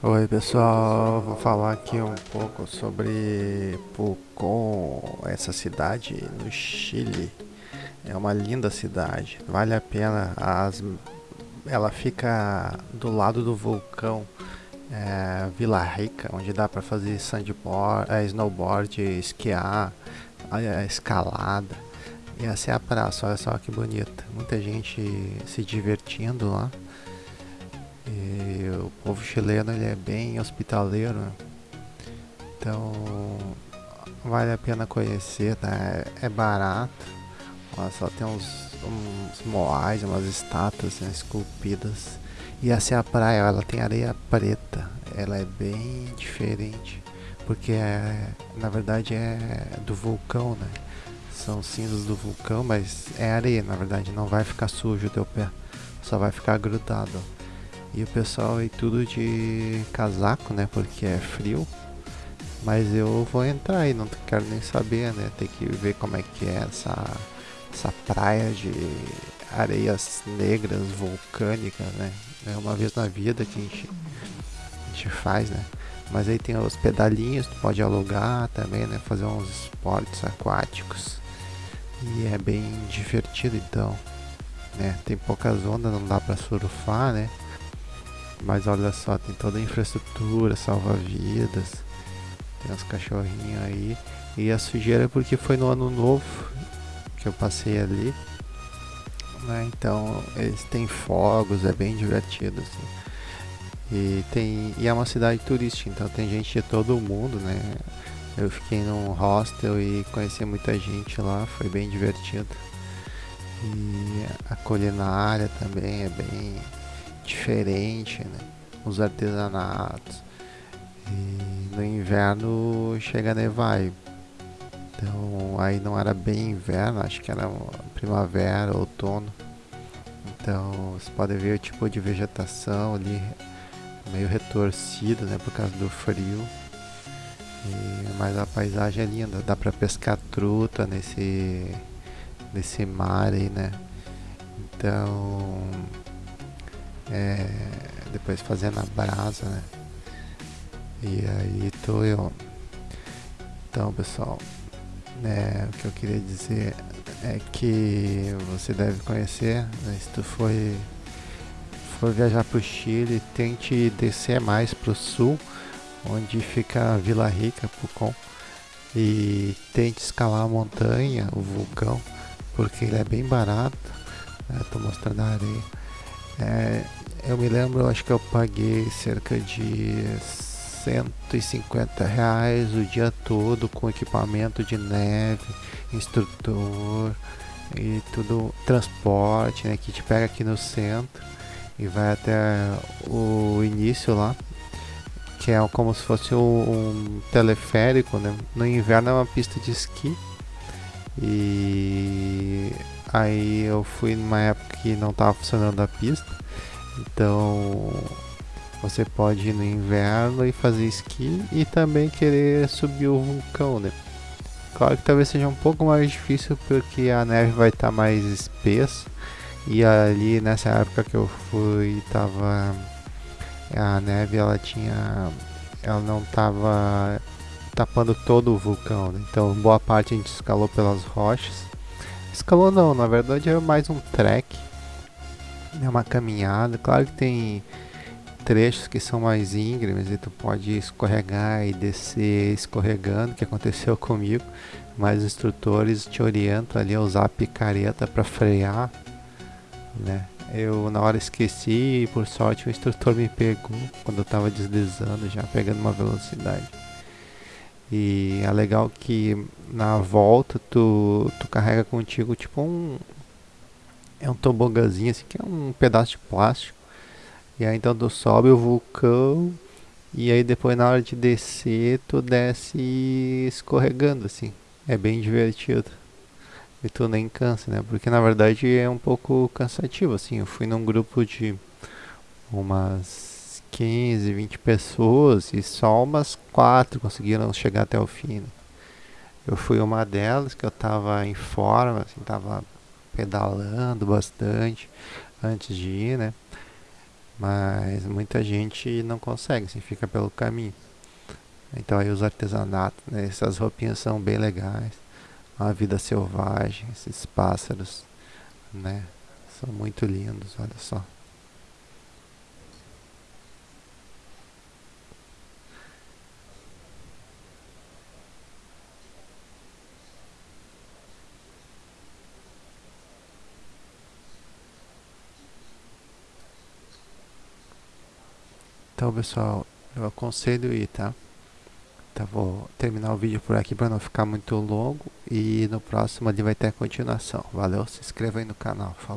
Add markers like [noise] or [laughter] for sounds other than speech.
Oi pessoal, vou falar aqui um pouco sobre Pucón, essa cidade no Chile. É uma linda cidade, vale a pena. As, ela fica do lado do vulcão é, Vila Rica, onde dá para fazer sandboard, é, snowboard, esquiar, é, escalada. E essa é a praça, olha só que bonita. Muita gente se divertindo lá. E o povo chileno ele é bem hospitaleiro, né? então vale a pena conhecer, tá? É barato, Olha só tem uns, uns moais, umas estátuas né, esculpidas. E essa é a praia, ela tem areia preta, ela é bem diferente, porque é, na verdade é do vulcão, né? São cinzas do vulcão, mas é areia, na verdade, não vai ficar sujo o teu pé, só vai ficar grudado. E o pessoal aí tudo de casaco, né? Porque é frio. Mas eu vou entrar aí, não quero nem saber, né? Tem que ver como é que é essa, essa praia de areias negras vulcânicas, né? É uma vez na vida que a gente, a gente faz, né? Mas aí tem os pedalinhos, tu pode alugar também, né? Fazer uns esportes aquáticos. E é bem divertido então, né? Tem poucas ondas, não dá pra surfar, né? Mas olha só, tem toda a infraestrutura, salva-vidas. Tem uns cachorrinhos aí. E a sujeira é porque foi no ano novo que eu passei ali. Né? Então eles têm fogos, é bem divertido assim. E, tem, e é uma cidade turística, então tem gente de todo o mundo, né? Eu fiquei num hostel e conheci muita gente lá, foi bem divertido. E a culinária também é bem diferente, né? Os artesanatos. E no inverno chega a nevar. Então aí não era bem inverno, acho que era primavera, outono. Então você pode ver o tipo de vegetação ali meio retorcida, né, por causa do frio. E, mas a paisagem é linda, dá para pescar truta nesse nesse mar aí, né? Então é, depois fazendo a brasa, né? E aí tô eu. Então, pessoal, é, o que eu queria dizer é que você deve conhecer, né, se tu for, for viajar para o Chile, tente descer mais para o sul, onde fica Vila Rica, Pucón, e tente escalar a montanha, o vulcão, porque ele é bem barato. Estou né, mostrando a areia. É, eu me lembro, acho que eu paguei cerca de 150 reais o dia todo com equipamento de neve, instrutor e tudo, transporte, né, que te pega aqui no centro e vai até o início lá, que é como se fosse um, um teleférico, né? No inverno é uma pista de esqui e aí eu fui numa época que não estava funcionando a pista então você pode ir no inverno e fazer esqui e também querer subir o vulcão, né? Claro que talvez seja um pouco mais difícil porque a neve vai estar tá mais espessa e ali nessa época que eu fui tava a neve ela tinha ela não tava tapando todo o vulcão, né? então boa parte a gente escalou pelas rochas. Escalou não, na verdade é mais um trek é uma caminhada. Claro que tem trechos que são mais íngremes e tu pode escorregar e descer escorregando, que aconteceu [laughs] comigo, mas os instrutores te orientam ali a usar a picareta para frear, né? Eu na hora esqueci e por sorte o instrutor me pegou quando eu estava deslizando já, pegando uma velocidade. E é legal que na volta tu, tu carrega contigo tipo um, é um tobogazinho assim, que é um pedaço de plástico. E aí então tu sobe o vulcão e aí depois na hora de descer tu desce escorregando assim. É bem divertido. E tu nem cansa, né? Porque na verdade é um pouco cansativo assim. Eu fui num grupo de umas 15, 20 pessoas e só umas quatro conseguiram chegar até o fim. Né? Eu fui uma delas que eu tava em forma, assim, tava pedalando bastante antes de ir, né? Mas muita gente não consegue, assim, fica pelo caminho. Então aí os artesanatos, né, essas roupinhas são bem legais. A vida selvagem, esses pássaros, né? São muito lindos, olha só. Então, pessoal, eu aconselho ir, tá? Então, vou terminar o vídeo por aqui para não ficar muito longo e no próximo ali vai ter a continuação. Valeu, se inscreva aí no canal. Falou.